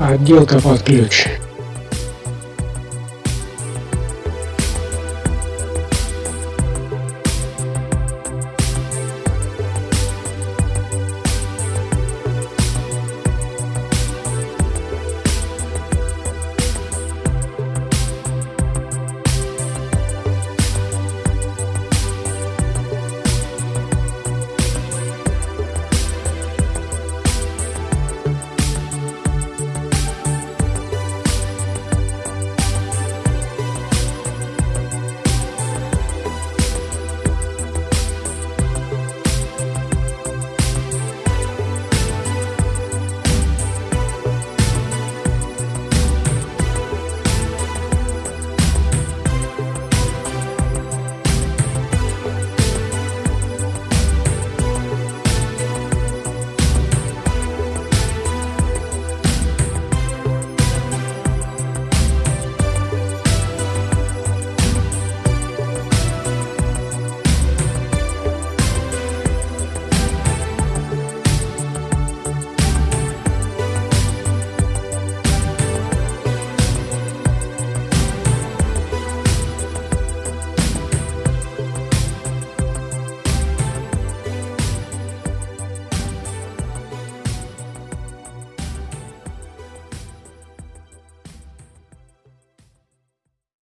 Отделка под ключ.